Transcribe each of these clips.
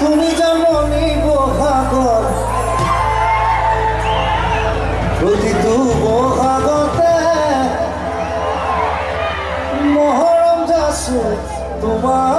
তুমি যেমনই বহাগর প্রতিতু বহাগতে মহরম যাস তোমার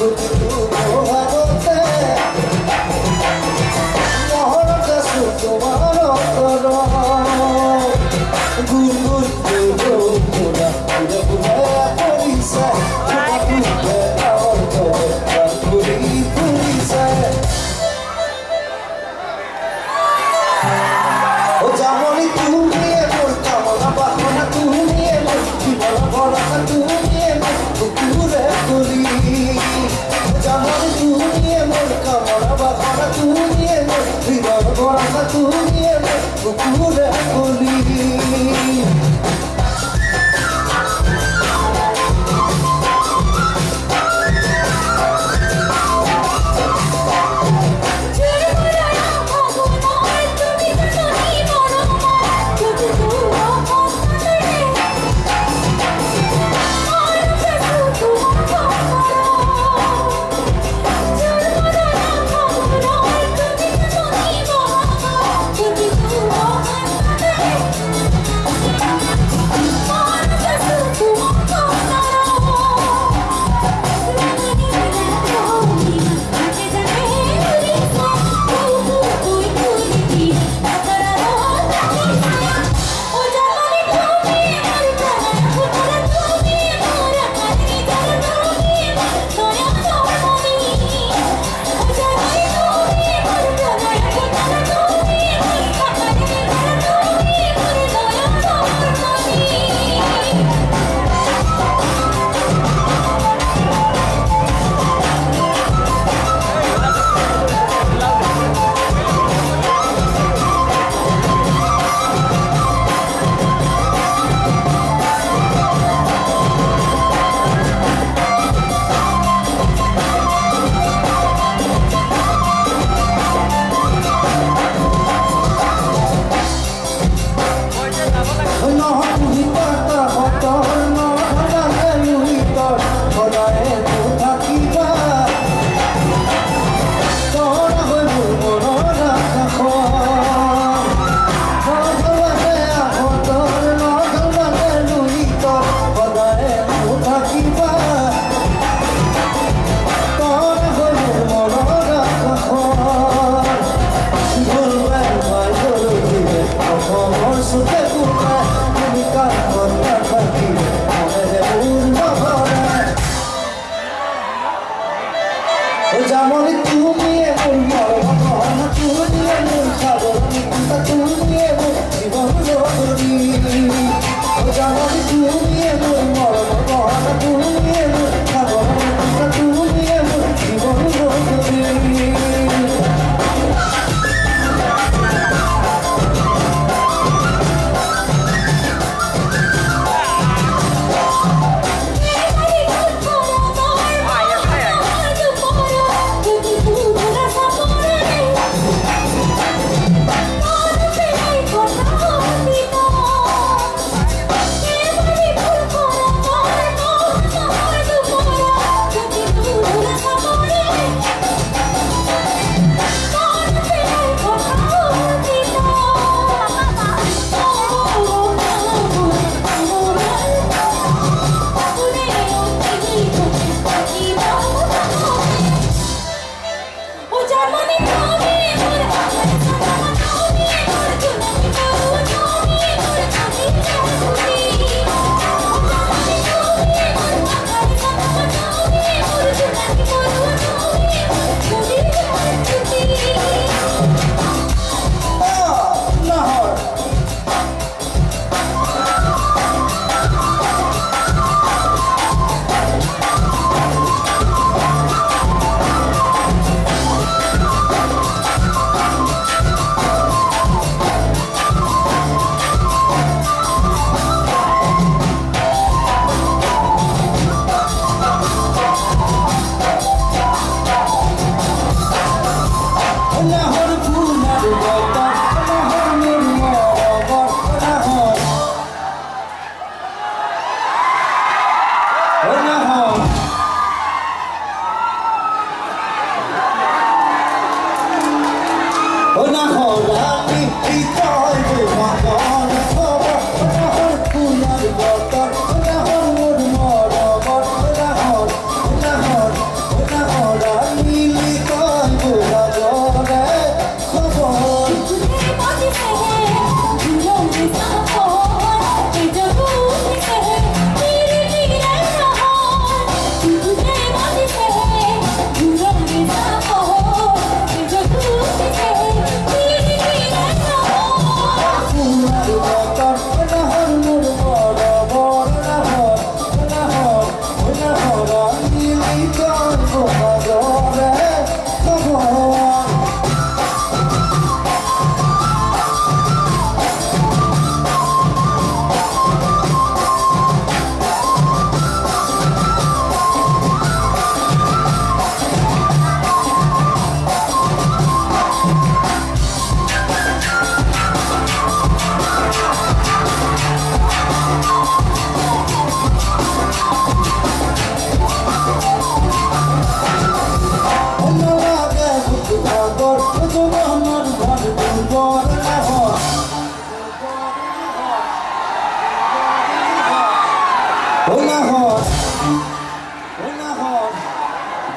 Música চলি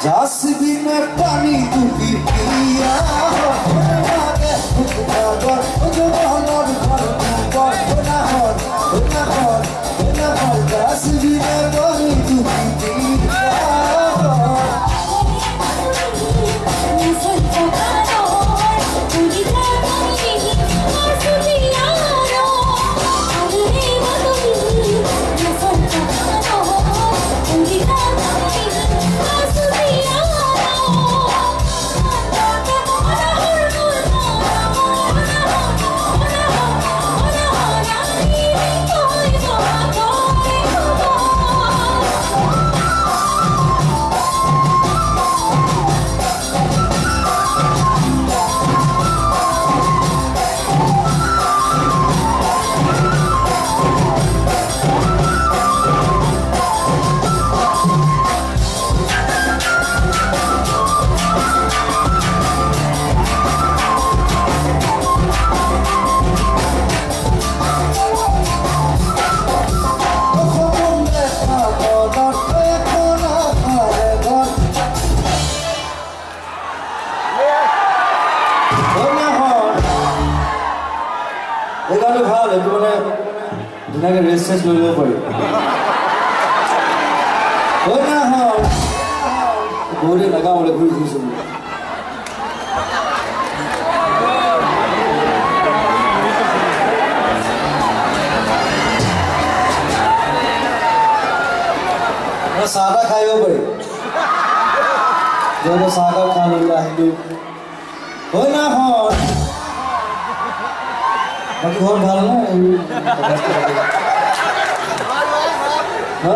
जासबी में पानी तू पी पिया जासबी में पानी तू সেইকাৰণে ভাল এইটো মানে ধুনীয়াকৈ ৰেষ্ট চেষ্ট লৈ ল'ব পাৰি বহুতে নাগাবলৈ ঘূৰি ফুৰিছোঁ চাহ তাহ খাই আহিব পাৰি যিহেতু চাহ তাহ খাই লৈ আহিলোঁ হয় না হয় ভাল নে? হা?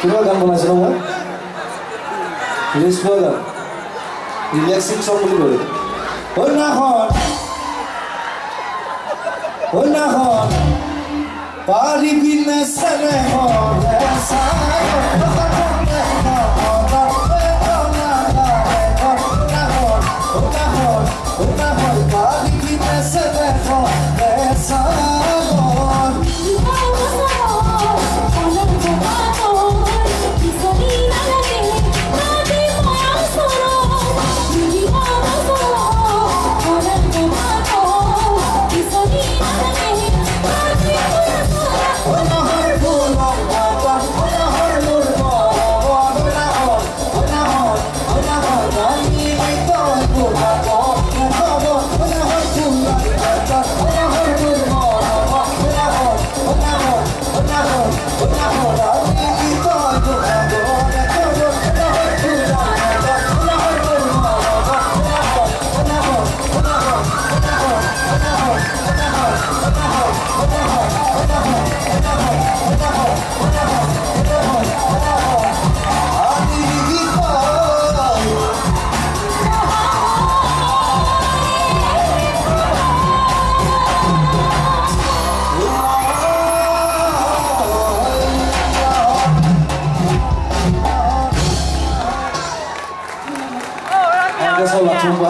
কিবা গান বনাইছিলোঁ মই ৰিলিজ পোৱা গান। ৰিলেক্সিং চং বুলি ক'লে সন্যাসন সন্যাসন পাৰিবি নে Una malpa y quítese de esa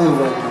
Hollywood.